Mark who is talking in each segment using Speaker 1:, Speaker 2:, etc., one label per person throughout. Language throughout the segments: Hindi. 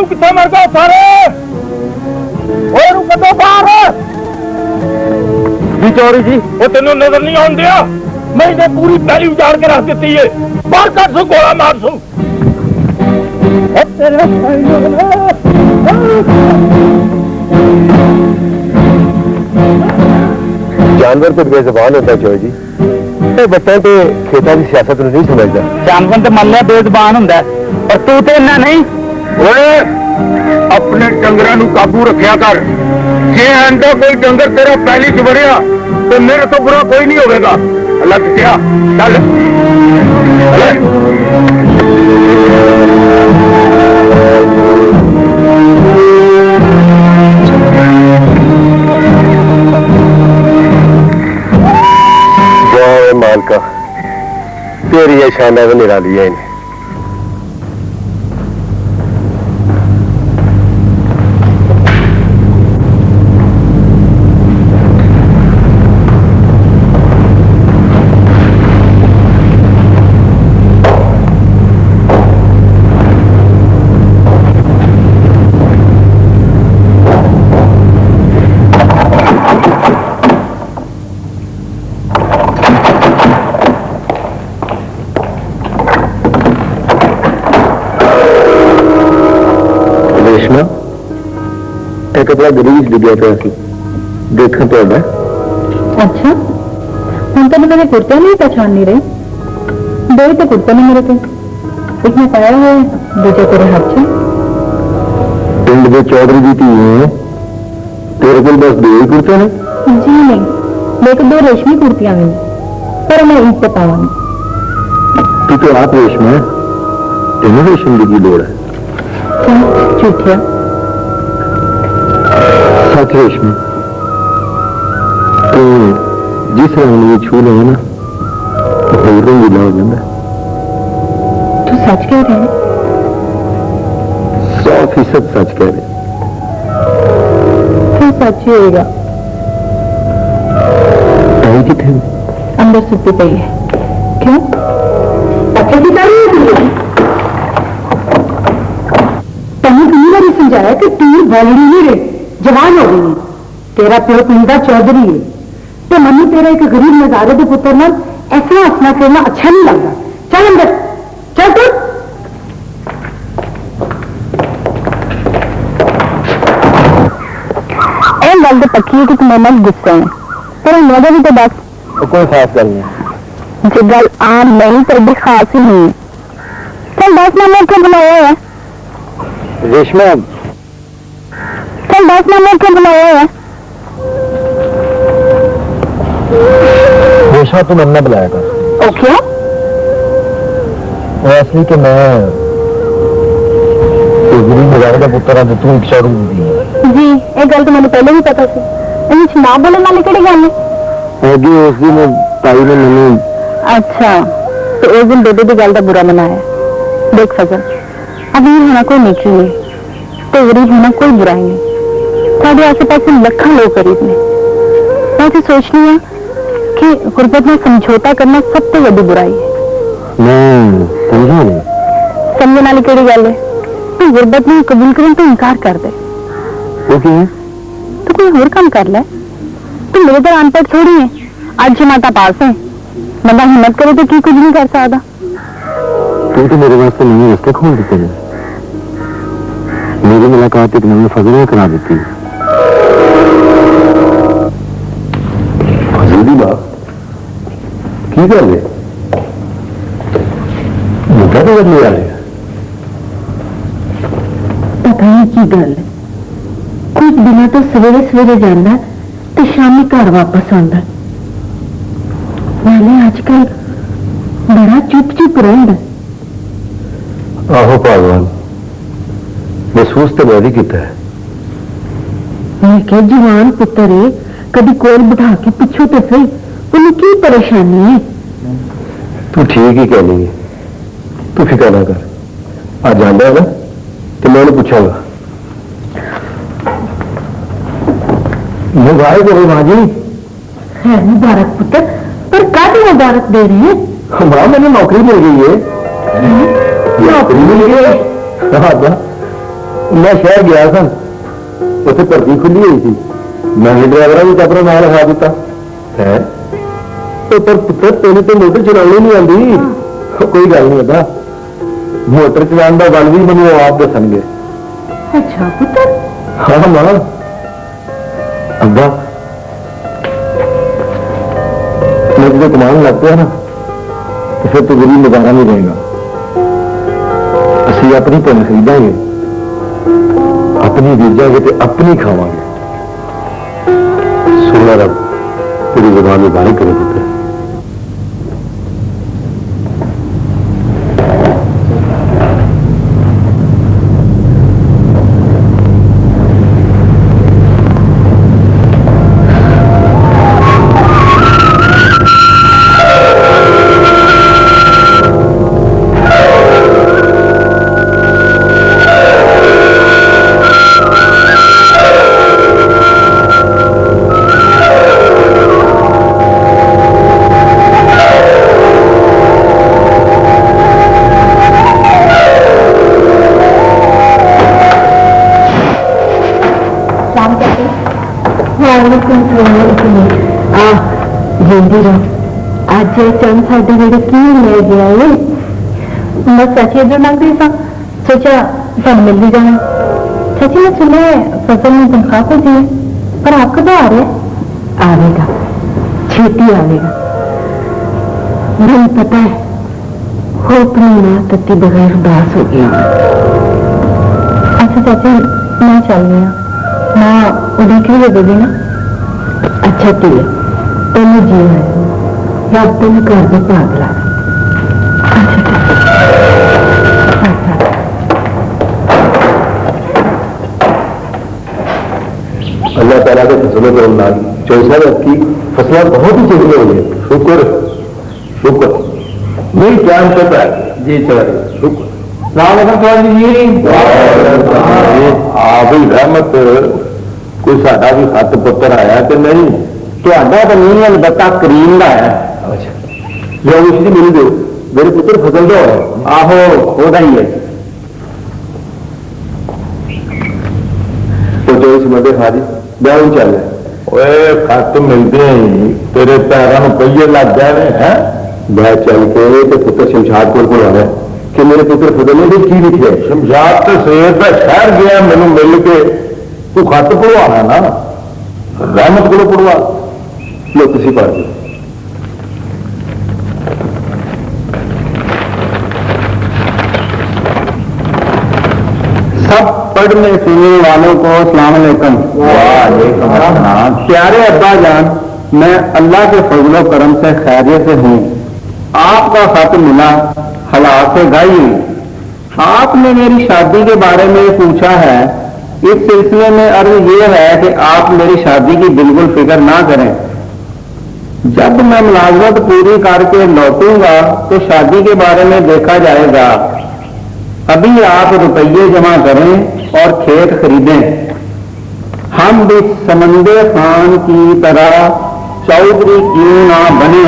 Speaker 1: ਉਹ ਮਾਜੂ ਕਿੱਥੇ ਮਰ ਗਿਆ ਸਾਰੇ ਓਏ ਨੂੰ ਕੱਢੋ ਬਾਹਰ। ਜੀ ਚੌਰੀ ਜੀ ਉਹ ਤੈਨੂੰ ਨਜ਼ਰ ਨਹੀਂ ਆਉਣ ਦਿਆ। ਮੈਂ ਇਹਨੇ ਪੂਰੀ ਪੈਲੀ ਉਜਾੜ ਕੇ ਰੱਖ ਦਿੱਤੀ ਏ। ਬਾਹਰ ਕੱਢ ਸੂ ਗੋਲਾ ਮਾਰ ਸੂ ਤੇਰੇ
Speaker 2: ਜਾਨਵਰ ਤੇ ਬੇਜ਼ਬਾਨ ਹੁੰਦਾ ਚੋਰ ਜੀ? ਇਹ ਬੱਤਾਂ ਤੇ ਖੇਤਾਂ ਦੀ ਸਿਆਸਤ ਨੂੰ ਨਹੀਂ ਸਮਝਦਾ।
Speaker 1: ਜਾਨਵਰ ਤੇ ਮੰਨ ਲਿਆ ਬੇਜ਼ਬਾਨ ਹੁੰਦਾ। ਪਰ ਤੂੰ ਤੇ ਇੰਨਾ ਨਹੀਂ। ਓਏ ਆਪਣੇ ਡੰਗਰਾਂ ਨੂੰ ਕਾਬੂ ਰੱਖਿਆ ਕਰ ਜੇ ਆਂਦਾ ਕੋਈ ਡੰਗਰ ਤੇਰਾ ਪਹਿਲੀ ਚ ਵੜਿਆ ਤੇ ਮੇਰੇ ਤੋਂ ਬੁਰਾ ਕੋਈ ਨਹੀਂ ਹੋਵੇਗਾ ਅੱਲਾ ਕਿਹਾ ਚੱਲ ਚੱਲ।
Speaker 2: ਜੈ ਮਾਲਕਾ ਤੇਰੀ ਇਹ ਸ਼ਾਨਾਂ પૂછના એ તો પેલા ગરીબ જગ્યા પર હતી देखा तो अब तो
Speaker 3: अच्छा हम तो मैंने कुर्ता नहीं पहचान नहीं रही। दो तो कुर्ता नहीं मेरे पे एक में पाया है दूसरे तेरे हाथ से।
Speaker 2: पिंड में चौधरी जी थी तेरे को बस दो ही कुर्ते ने
Speaker 3: जी नहीं मेरे दो रेशमी कुर्तियाँ मिली पर मैं ईद पे पाऊँगी
Speaker 2: तू तो आप रेशम है। तेनों रेशम की लोड़ है।
Speaker 3: क्या झूठिया
Speaker 2: अठवेशम तो जिस रंग में छू रहे ना तो फिर रंग गीला हो जाता
Speaker 3: तू सच कह रहे हैं?
Speaker 2: सौ फ़ीसद सच कह रहे।
Speaker 3: फिर सच ही होगा
Speaker 2: आई कितने
Speaker 3: अंदर सुती पड़ी है क्यों? पहले कई बार समझाया कि तीर बॉलड़ी नहीं रही। जवान हो गई। तेरा प्यो पिंदा चौधरी है। तो मम्मी तेरा एक गरीब नजारे के पुत्र ना ऐसा हंसना करना अच्छा नहीं लगता। चल अंदर। चल तू। गल तो पक्की
Speaker 2: है कि गुस्सा है। पर
Speaker 3: मज़ा भी तो बस तो कोई खास गल नहीं। जो गल आम नहीं पर भी खास
Speaker 2: ही
Speaker 3: नहीं। चल दस मामला क्यों बनाया है?
Speaker 2: रेशमा बैठना मुख्य बनाया है? हमेशा
Speaker 3: तुम अन्ना
Speaker 2: बुलाया कर। ओ क्यों? वो असली कि मैं गुरु मुबारक का पुत्र हाँ तू इच्छा रूप
Speaker 3: दी जी ये गल तो मैंने पहले भी पता सी इन ना बोलने वाली केड़ी गल है
Speaker 2: होगी उस दिन ताई ने मैंने
Speaker 3: अच्छा तो उस दिन बेबे की गल का बुरा मनाया। देख फजल अमीर होना कोई नेकी है तो गरीब होना कोई बुराई नहीं। साढ़े आसे पास लखा लोग गरीब ने मैं तो सोचनी है कि गुरबत में समझौता करना सबसे बड़ी बुराई है
Speaker 2: ਮੈਂ ਸਮਝਾ ਨਹੀਂ
Speaker 3: समझने वाली केड़ी गल है तू गुरबत में कबूल करने तो इनकार कर दे
Speaker 2: ਉਹ ਕੀ ਹੈ
Speaker 3: तो कोई और काम कर ले तू मेरे तरह अनपढ़ थोड़ी है आज जमाता पास है बंदा हिम्मत करे तो की कुछ नहीं कर सकता
Speaker 2: ਤੂੰ ਤਾਂ ਮੇਰੇ ਵਾਸਤੇ ਨਵੇਂ ਰਸਤੇ ਖੋਲ ਦਿੱਤੇ ਨੇ ਮੇਰੀ ਮੁਲਾਕਾਤ ਇੱਕ ਨਵੇਂ ਫਜ਼ਲ ਨਾਲ ਕਰਾ ਦਿੱਤੀ Dígale. Nunca te करने वाले पता नहीं
Speaker 3: की गल कुछ दिनों तो सवेरे सवेरे जाता तो शामी घर वापस आता नाले आजकल बड़ा चुप चुप रहा आहो भगवान महसूस तो
Speaker 2: मैं भी किया मैं क्या जवान पुत्र है
Speaker 3: कभी कोल बिठा के पूछो तो सही उन्हें की परेशानी है ਸਹੀ ਉਹਨੂੰ ਕੀ ਪਰੇਸ਼ਾਨੀ ਹੈ
Speaker 2: ਤੂੰ ਠੀਕ ਹੀ ਕਹਿਣੀ ਹੈ ਤੂੰ ਫਿਕਰ ਨਾ ਕਰ ਆ ਜਾਂਦਾ ਹੈ ਨਾ ਤੇ ਮੈਂ ਉਹਨੂੰ ਪੁੱਛਾਂਗਾ ਮੁਬਾਰਕ ਹੋਵੇ ਮਾਂ ਜੀ
Speaker 3: है मुबारक पुत्र पर कब मुबारक दे रहे हैं
Speaker 2: माँ मैंने नौकरी मिल गई है नौकरी मिल गई है हाँ, हाँ।
Speaker 4: ਮੈਂ ਸ਼ਹਿਰ ਗਿਆ ਸਾਂ ਉੱਥੇ ਭਰਤੀ ਖੁੱਲੀ ਹੋਈ ਸੀ ਮੈਂ ਹੀ ਡਰਾਈਵਰਾਂ ਵਿੱਚ ਆਪਣਾ ਨਾਮ ਲਿਖਾ ਦਿੱਤਾ ਹੈ ਉਹ ਪਰ ਪੁੱਤਰ ਤੈਨੂੰ ਤੇ ਮੋਟਰ ਚਲਾਉਣੀ ਨਹੀਂ ਆਉਂਦੀ ਉਹ ਕੋਈ ਗੱਲ ਨਹੀਂ ਏਦਾਂ ਮੋਟਰ ਚਲਾਉਣ ਦਾ ਗੱਲ ਵੀ ਮੈਨੂੰ ਉਹ ਆਪ ਦੱਸਣਗੇ
Speaker 5: ਅੱਛਾ ਪੁੱਤਰ
Speaker 4: ਹਾਂ ਮਾਂ ਅੱਬਾ ਮੈਂ ਜਦੋਂ ਕਮਾਉਣ ਲੱਗ ਪਿਆ ਨਾ ਤੇ ਫਿਰ ਤੂੰ ਗਰੀਬ ਨਜ਼ਾਰਾ ਨਹੀਂ ਰਹੇਗਾ ਅਸੀਂ ਆਪਣੀ ਭੁੱਲ ਖਰੀਦਾਂਗੇ ਆਪਣੀ ਬੀਜਾਂਗੇ ਤੇ ਆਪਣੀ ਖਾਵਾਂਗੇ ਸੁਣਾ ਰੱਬ ਤੇਰੀ ਜ਼ੁਬਾਨ ਨੂੰ ਬਾਰੀ
Speaker 5: काम करते हिंदी आज चंद साढ़े मेरे की ले गया ये मैं सची जो लग रही सोचा तुम मिल भी जाना सची ने सुना फ़सल में तनख्वाह तो दी पर आपका तो आ रहा है आवेगा छेती आएगा मैं पता है हो अपनी माँ तत्ती बगैर उदास हो गया अच्छा चाची मैं चल गया रही हूँ माँ उड़ीक ही दे देगी ना? अच्छा ठीक है। तेन जी है। रब तेन घर में भाग ला
Speaker 4: अल्लाह ताला के फ़सलों को उन्नाद चौसा की फ़सलें बहुत ही चंगी हुई है शुक्र शुक्र। नहीं क्या है जी चल। शुक्र। ਰਾਮਦਨ ਕੌਰ ਜੀ ਆਪ ਹੀ ਰਹਿਮਤ ਕੋਈ ਸਾਡਾ ਵੀ ਖੱਤ ਪੁੱਤਰ ਆਇਆ ਕਿ ਨਹੀਂ ਤੁਹਾਡਾ ਤਾਂ ਨਹੀਂ ਅਲਬਤਾ ਕਰੀਮ ਦਾ ਆਇਆ ਜੋ ਉਸ ਦੀ ਮਿਲ ਦਿਓ ਮੇਰੇ ਪੁੱਤਰ ਫਸਲ ਦਾ ਆਹੋ ਉਹਦਾ ਹੀ ਹੈ ਜੋ ਇਸ ਮਦੇ ਹਾਰੀ ਬਿਆਨ ਚੱਲ ਓਏ ਖੱਤ ਮਿਲਦੇ ਹੀ ਤੇਰੇ ਪੈਰਾਂ ਨੂੰ ਪਈਏ ਲੱਗ ਜਾਣੇ ਹੈ ਬਹਿ ਚੱਲ ਕੇ ਤੇ ਪੁੱਤਰ ਸ਼ਮਸ਼ਾਦ ਕੋਲ ਕੋਲ ਆਣਾ कि मेरे पुत्र फुदल ने की लिखे शमशाद तो शेर का शहर गया मैंने मिल के तू खत पढ़वाना ना? रहमत को पढ़वा लो पढ़ दो सब पढ़ने सुनने वालों को सलाम अलैकुम प्यारे अब्बा जान मैं अल्लाह के फजलो करम से खैरियत से हूँ। आपका खत मिला हालात से गाई। आपने मेरी शादी के बारे में पूछा है। इस सिलसिले में अर्ज़ ये है कि आप मेरी शादी की बिल्कुल फ़िक्र ना करें। जब मैं मुलाजमत पूरी करके लौटूँगा तो शादी के बारे में देखा जाएगा। अभी आप रुपये जमा करें और खेत खरीदें। हम भी समंदर खान की तरह चौधरी क्यों ना बने?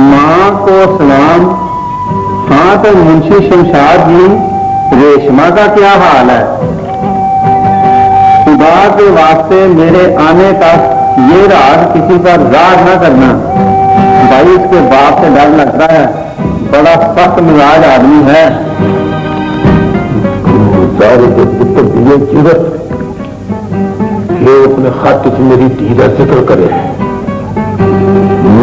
Speaker 4: माँ को सलाम हाँ तो मुंशी शमशाद जी, रेशमा का क्या हाल है? खुदा के वास्ते मेरे आने तक ये रात किसी पर राज ना करना। भाई, इसके बाप से डर लगता है। बड़ा सख्त मिजाज आदमी है। पुत्र ये अपने खत मेरी धी का ज़िक्र करे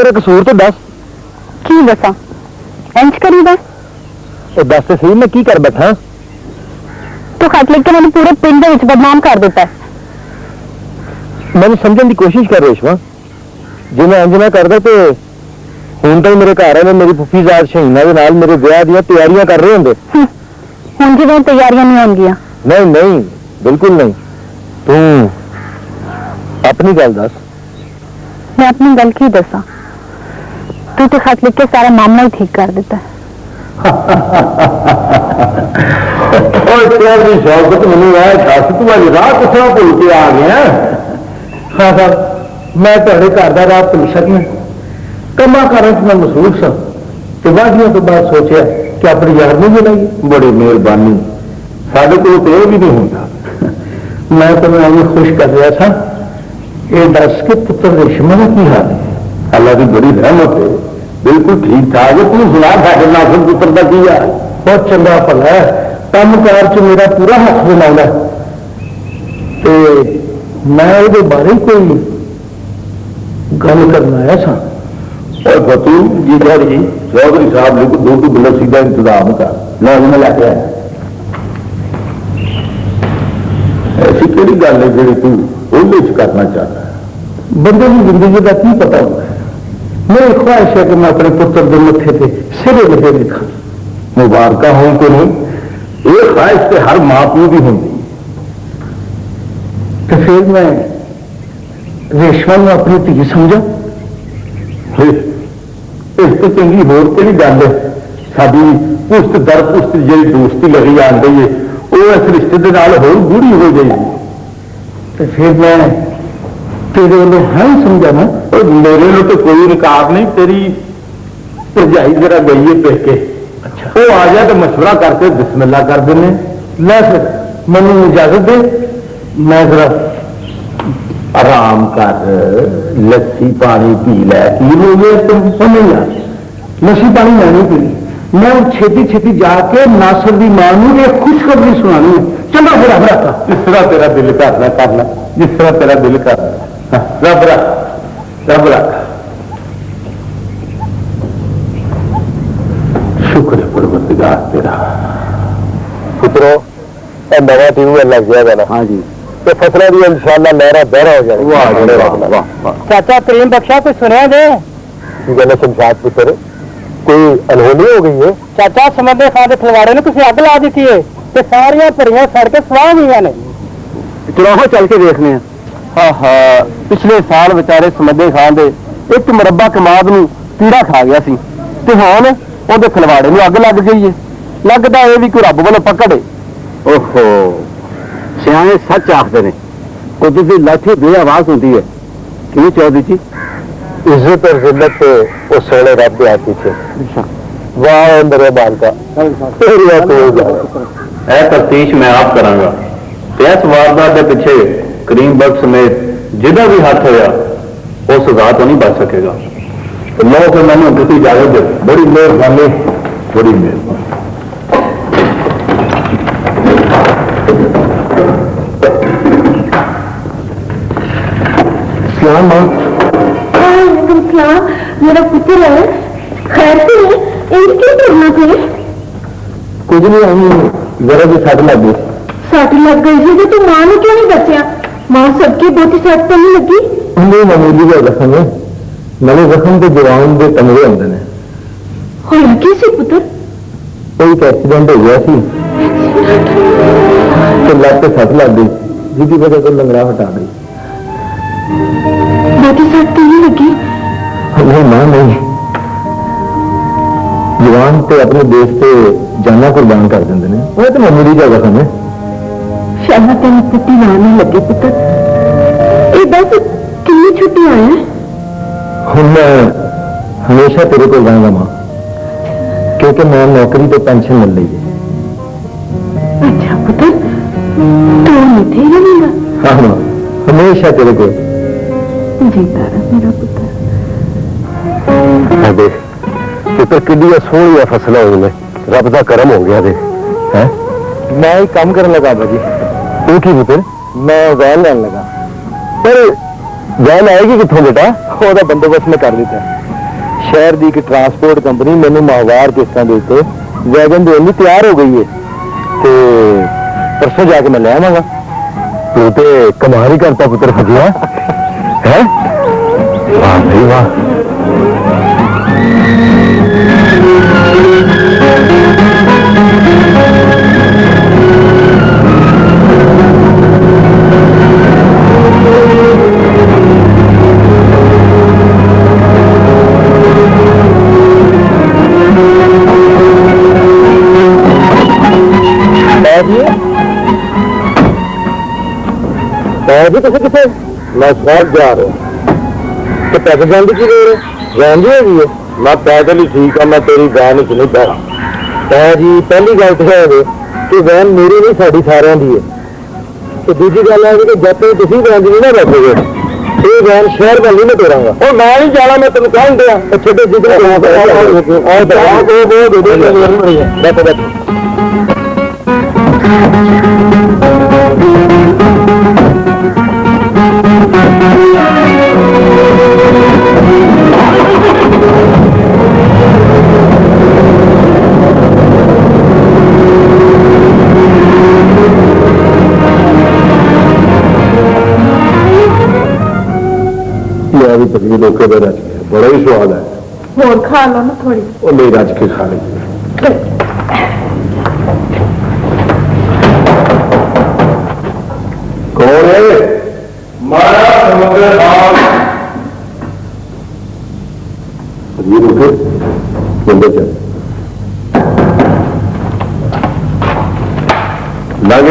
Speaker 4: ਮੇਰਾ ਕਸੂਰ ਤੂੰ ਦੱਸ
Speaker 5: ਕੀ ਦੱਸਾਂ ਇੰਜ ਕਰੀਦਾ
Speaker 4: ਇਹ ਦੱਸ ਤੇ ਸਹੀ ਮੈਂ ਕੀ ਕਰ ਬੈਠਾ
Speaker 5: ਤੂੰ ਖੱਟ ਲਿਖ ਕੇ ਮੈਨੂੰ ਪੂਰੇ ਪਿੰਡ ਦੇ ਵਿੱਚ ਬਦਨਾਮ ਕਰ ਦਿੱਤਾ
Speaker 4: ਮੈਨੂੰ ਸਮਝਣ ਦੀ ਕੋਸ਼ਿਸ਼ ਕਰ ਰੇਸ਼ਮਾ ਜੇ ਮੈਂ ਇੰਜ ਨਾ ਕਰਦਾ ਤੇ
Speaker 2: ਹੁਣ ਤਾਂ ਮੇਰੇ ਘਰ ਆਏ ਮੇਰੀ ਫੁੱਫੀ ਜ਼ਾਰ ਸ਼ਹੀਨਾ ਦੇ ਨਾਲ ਮੇਰੇ ਵਿਆਹ ਦੀਆਂ ਤਿਆਰੀਆਂ ਕਰ ਰਹੇ ਹੁੰਦੇ
Speaker 5: ਹੁਣ ਜਿਵੇਂ ਤਿਆਰੀਆਂ ਨਹੀਂ ਹੋਣਗੀਆਂ
Speaker 2: ਨਹੀਂ ਨਹੀਂ ਬਿਲਕੁਲ ਨਹੀਂ ਤੂੰ ਆਪਣੀ ਗੱਲ ਦੱਸ
Speaker 5: ਮੈਂ ਆਪਣੀ ਗੱਲ ਕੀ ਦੱਸਾਂ तू तो खत लिख के सारा मामला ही ठीक कर देता। है
Speaker 1: शौकत तो मैंने भूल के आ गया हाँ, हाँ। मैं थोड़े घर का तो वादियों तो कि अपने यार नहीं बुलाइए बड़ी मेहरबानी। साढ़े को तो यह भी नहीं होता मैं तो मैं खुश कर रहा था ये दस के पुत्र रेशमा की हाल है? ਹਾਲ ਹੈ ਅੱਲਾ ਦੀ ਬੜੀ ਰਹਿਮਤ ਹੈ ਬਿਲਕੁਲ ਠੀਕ ਠਾਕ ਹੈ ਤੂੰ ਸੁਣਾ ਸਾਡੇ ਨਾਲ ਪੁੱਤਰ ਦਾ ਕੀ ਹਾਲ ਬਹੁਤ ਚੰਗਾ ਭਲਾ ਹੈ ਕੰਮਕਾਰ 'ਚ ਮੇਰਾ ਪੂਰਾ ਹੱਥ ਬਣਾਉਂਦਾ ਤੇ ਮੈਂ ਉਹਦੇ ਬਾਰੇ ਕੋਈ ਗੱਲ ਕਰਨ ਆਇਆ ਸਾਂ और बतू जी जी चौधरी साहब ने दो दो बलसी का इंतजाम कर मैं उन्हें लैके आया ऐसी केड़ी गल है जी तू ਉਹਦੇ ਚ ਕਰਨਾ ਚਾਹਦਾ ਬੰਦੇ ਦੀ ਜ਼ਿੰਦਗੀ ਦਾ ਕੀ ਪਤਾ ਹੁੰਦਾ मेरी ख्वाहिश है कि मैं अपने पुत्र के मथे पे सिरे बजे लिखा। मुबारक हो कि नहीं, ये ख्वाहिश तो हर माँ प्यू की होंगी। तो फिर मैं रेशमा में अपनी धी समझा। इस तो चंगी होर तो नहीं गल है? साड़ी दर पुस्त जी दोस्ती लगी आ गई है वो इस रिश्ते के नाल गूढ़ी हो जाएगी। तो फिर मैं तेरे लिए है समझाना और मेरे लोग तो कोई इनकार नहीं तेरी भरजाई जरा गई पेके अच्छा। वो आ जाए तो मशुरा करके बिस्मिल्ला कर देने। लै फिर मैं इजाज़त दे। मैं जरा आराम कर लस्सी पानी पी लै। की हो गया तुम समझ आ लस्सी पानी मैं नहीं पी मैं छेती छेती जाके नासर की माँ यह खुशखबरी सुना चलो फिर हमारा जिस तरह तेरा दिल करना करना। जिस तरह तेरा दिल करना। ਲੈ ਜਿਸ ਤਰ੍ਹਾਂ ਤੇਰਾ ਦਿਲ ਕਰਦਾ ਹਾਂ, ਰੱਬ ਰੱਖ ਰੱਬ ਰੱਖ ਸ਼ੁਕਰ ਹੈ ਪਰਵਰਦਗਾਰ ਤੇਰਾ
Speaker 2: ਪੁੱਤਰੋ ਇਹ ਨਵਾਂ ਟਿਊਬਵੈਲ ਲੱਗ ਜਾਏਗਾ ਨਾ
Speaker 1: ਹਾਂਜੀ
Speaker 2: ਤੇ ਫਸਲਾਂ ਦੀ ਇਨਸ਼ਾਅੱਲਾ ਲਹਿਰਾ ਬਹਿਰਾ ਹੋ ਜਾਣੀ
Speaker 1: ਵਾਹ ਵਾਹ ਵਾਹ ਵਾਹ
Speaker 5: चाचा करीम बख्शा कुछ सुना दे
Speaker 2: ਕੀ ਗੱਲ ਹੈ ਸ਼ਮਸ਼ਾਦ ਪੁੱਤਰ ਕੋਈ ਅਨਹੋਣੀ ਹੋ ਗਈ ਹੈ
Speaker 5: ਚਾਚਾ ਸਮਝਦੇ ਖਾਂ ਦੇ ਖਲਵਾੜੇ ਨੂੰ ਤੁਸੀਂ ਅੱਗ ਲਾ ਦਿੱਤੀ ਏ ਤੇ ਸਾਰੀਆਂ ਭਰੀਆਂ ਸੜ ਕੇ ਸਵਾਹ ਗਈਆਂ ਨੇ
Speaker 1: ਚਲੋ ਚੱਲ ਕੇ ਦੇਖਨੇ ਆ
Speaker 2: ਆਹਾ ਪਿਛਲੇ ਸਾਲ ਵਿਚਾਰੇ ਸਮੱਦੇ ਖਾਨ ਦੇ ਇੱਕ ਮਰੱਬਾ ਕਮਾਦ ਨੂੰ ਕੀੜਾ ਖਾ ਗਿਆ ਸੀ। ਤੇ ਹੁਣ ਉਹਦੇ ਖਲਵਾੜੇ ਨੂੰ ਅੱਗ ਲੱਗ ਗਈ ਏ। ਲੱਗਦਾ ਇਹ ਵੀ ਕੋਈ ਰੱਬ ਵੱਲੋਂ ਪਕੜੇ।
Speaker 1: ਓਹੋ ਸਿਆਣੇ ਸੱਚ ਆਖਦੇ ਨੇ। ਕੁਦਰਤ ਦੀ ਲਾਠੀ ਬੇ ਆਵਾਜ਼ ਹੁੰਦੀ ਹੈ ਕਿਵੇਂ ਚਾਹਦੀ ਜੀ?
Speaker 2: ਇੱਜ਼ਤ ਤੇ ਜ਼ਿਲਤ ਉਹ ਸੋਲੇ ਰੱਬ ਦੇ ਹੱਥ ਵਿੱਚ ਵਾਹ ਅੰਦਰੇ ਬਾਲਕਾ ਤੇਰੀ ਆ ਕੋਈ ਜਾ
Speaker 1: ਇਹ ਮੈਂ ਆਪ ਕਰਾਂਗਾ। ਇਸ ਵਾਰਦਾਤ ਦੇ ਪਿੱਛੇ ਕਰੀਮ ਬਖਸ਼ ਸਮੇਤ ਜਿਹਦਾ ਵੀ ਹੱਥ ਹੋਇਆ ਉਹ ਸਜ਼ਾ ਤੋਂ ਨਹੀਂ ਬਚ ਸਕੇਗਾ ਤੇ ਲੋ ਫਿਰ ਮੈਨੂੰ ਦਿੱਤੀ ਇਜਾਜ਼ਤ ਦਿਓ ਬੜੀ ਮਿਹਰਬਾਨੀ ਬੜੀ ਮਿਹਰਬਾਨੀ ਸਲਾਮ
Speaker 5: वालेकुम सलाम मेरा पुत्र है खैर से इनकी क्यों करना थे
Speaker 1: ਕੁਝ ਨਹੀਂ ਆਈ ਜ਼ਰਾ ਜੀ ਸੱਟ ਲੱਗ ਗਈ
Speaker 5: सट लग गई थी तो मां ने क्यों नहीं बचा माँ सबकी बोटी साथ पड़ने लगी।
Speaker 1: हमें मामूली का जख्म है। मेरे जख्म को जुराम के कमरे अंदर है।
Speaker 5: और कैसे पुत्र?
Speaker 1: कोई तो एक्सीडेंट हो गया सी तो लग के सट लग गई। जिसकी वजह से लंगड़ा हटा
Speaker 5: गई। बोटी साथ पड़ने लगी।
Speaker 1: नहीं माँ नहीं। जवान तो अपने देश से जाना कुर्बान कर देंगे। वो तो मामूली का जख्म है।
Speaker 5: शाला तेन पुती लाने लगी पुत्र। ये बस तो कितनी छुट्टी आया
Speaker 1: हम मैं हमेशा तेरे को जाऊँगा माँ। क्योंकि मैं नौकरी तो पेंशन मिल रही है।
Speaker 5: अच्छा पुत्र। तो थे रहेगा
Speaker 1: हाँ माँ। हमेशा तेरे को।
Speaker 5: जी तारा मेरा पुत्र।
Speaker 2: देख पुत्र कि सोहनिया फ़सल ने रब का करम हो
Speaker 1: गया देख है? मैं ही काम
Speaker 2: करने लगा भाजी
Speaker 1: एक ही पुत्र मैं
Speaker 2: वैन लैन लगा। पर वैन
Speaker 1: आएगी कितों बेटा? ओदा बंदोबस्त मैं कर दिता शहर की एक ट्रांसपोर्ट कंपनी मैंने माहवार किस्तों के उत्ते वैगन देने तैयार हो गई है। तो परसों जाके मैं लै
Speaker 2: आवागा। तू तो कमाल ही करता पुत्र फजिया। है? वाह वाह।
Speaker 1: ਭਾਜੀ ਤੁਸੀਂ ਕਿੱਥੇ? ਮੈਂ ਸ਼ਹਿਰ ਜਾ ਰਿਹਾ। ਤੇ ਪੈਸੇ ਜਾਣ ਦੀ ਕੀ ਲੋੜ ਹੈ? ਜਾਣ ਦੀ ਹੈਗੀ ਹੈ। ਮੈਂ ਪੈਦਲ ਹੀ ਠੀਕ ਆ ਮੈਂ ਤੇਰੀ ਵੈਨ ਚ ਨਹੀਂ ਪੈਣਾ ਭਾਜੀ ਪਹਿਲੀ ਗੱਲ ਤਾਂ ਹੈ ਇਹ ਕਿ ਵੈਨ ਮੇਰੀ ਨਹੀਂ ਸਾਡੀ ਸਾਰਿਆਂ ਦੀ ਹੈ। ਤੇ ਦੂਜੀ ਗੱਲ ਹੈ ਕਿ ਜਦ ਤੱਕ ਤੁਸੀਂ ਵੈਨ 'ਚ ਨਹੀਂ ਨਾ ਬੈਠੋਗੇ ਇਹ ਵੈਨ ਸ਼ਹਿਰ ਵੱਲ ਨਹੀਂ ਮੈਂ ਤੋਰਾਂਗਾ ਉਹ ਮੈਂ ਨਹੀਂ ਜਾਣਾ ਮੈਂ ਤੈਨੂੰ ਕਹਿਣ ਦਿਆਂ ਜਿੱਧਰ ਜਾਣਾ ਉਹ ਦਰਾ ਉਹ ਦੇ ਦੇ ਬੈਠੋ ਬੈਠੋ। ज़िंदगी धोखे
Speaker 3: में रच गया बड़ा ही
Speaker 1: स्वाद है। और खा लो ना थोड़ी वो नहीं रच के खा लेंगे कौन है मारा समुद्र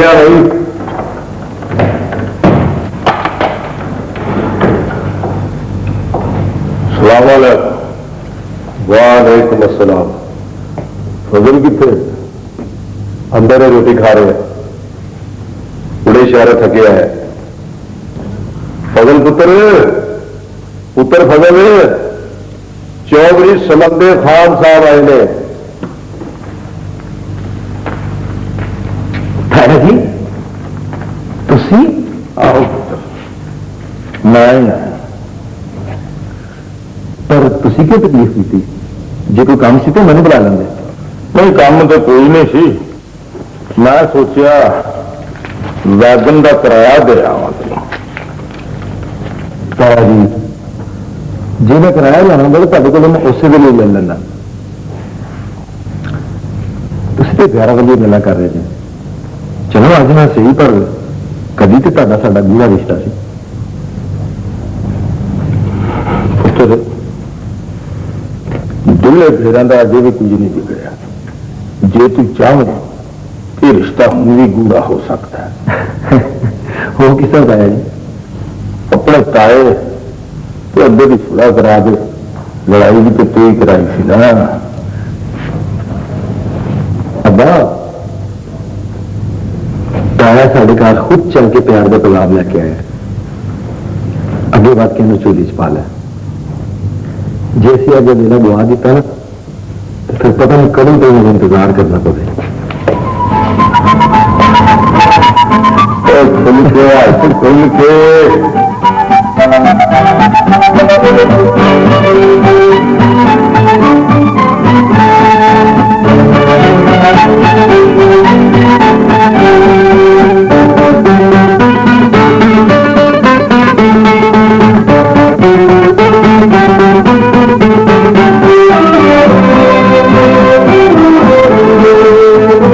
Speaker 1: भाई वालेकुम असलम फजल कितने अंदर है रोटी खा रहे हैं। बड़े शहर थके है। फजल पुत्र पुत्र फजल चौधरी समंदे खान साहब आए ने
Speaker 2: जी तुसी?
Speaker 1: आओ पुत्र।
Speaker 2: मैं पर तुसी क्यों तकलीफ़ की ਜੇ ਕੋਈ ਕੰਮ ਸੀ ਤਾਂ ਮੈਨੂੰ ਬੁਲਾ ਲੈਂਦੇ।
Speaker 1: ਨਹੀਂ ਕੰਮ ਤਾਂ ਕੋਈ ਨਹੀਂ ਸੀ। ਮੈਂ ਸੋਚਿਆ ਵੈਗਨ ਦਾ ਕਿਰਾਇਆ ਦੇ ਆਵਾਂ
Speaker 2: ਤਾਇਆ ਜੀ ਜੇ ਮੈਂ ਕਿਰਾਇਆ ਲੈਣਾ ਹੁੰਦਾ ਤਾਂ ਤੁਹਾਡੇ ਕੋਲੋਂ ਮੈਂ ਉਸੇ ਵੇਲੇ ਲੈ ਲੈਂਦਾ। ਤੁਸੀਂ ਤੇ ਪਿਆਰਾ ਵਾਲੀ ਗੱਲਾਂ ਕਰ ਰਹੇ ਜੀ। ਚਲੋ ਅੱਜ ਮੈਂ ਸਹੀ ਪਰ ਕਦੀ ਤੇ ਤੁਹਾਡਾ ਸਾਡਾ ਗੂੜਾ ਰਿਸ਼ਤਾ ਸੀ।
Speaker 1: ਦੁੱਲੇ ਫੇਰਾਂ ਦਾ ਅਜੇ ਵੀ ਕੁਝ ਨਹੀਂ ਵਿਗੜਿਆ ਜੇ ਤੂੰ ਚਾਹਵੇਂ ਇਹ ਰਿਸ਼ਤਾ ਹੁਣ ਵੀ ਗੂੜਾ ਹੋ ਸਕਦਾ ਹੈ
Speaker 2: ਹੋ ਕਿਸ ਤਰ੍ਹਾਂ ਤਾਇਆ ਜੀ
Speaker 1: ਆਪਣੇ ਤਾਏ ਤੇ ਅੱਡੇ ਦੀ ਸੁਲਾ ਕਰਾ ਦੇ ਲੜਾਈ ਵੀ ਤੇ ਤੂੰ ਹੀ ਕਰਾਈ ਸੀ ਨਾ
Speaker 2: ਅੱਬਾ ਤਾਇਆ ਸਾਡੇ ਘਰ ਖੁਦ ਚੱਲ ਕੇ ਪਿਆਰ ਦਾ ਪੈਗਾਮ ਲੈ ਕੇ ਆਇਆ ਅੱਗੇ ਬਾਤ ਕੇ ਨੂੰ ਚੋਲੀ ਚ ਪਾ ਲਿਆ जैसे अगर मेरा बुआ देता ना तो फिर पता नहीं कभी तो मुझे इंतज़ार
Speaker 1: करना पड़े। खुल के खुल के।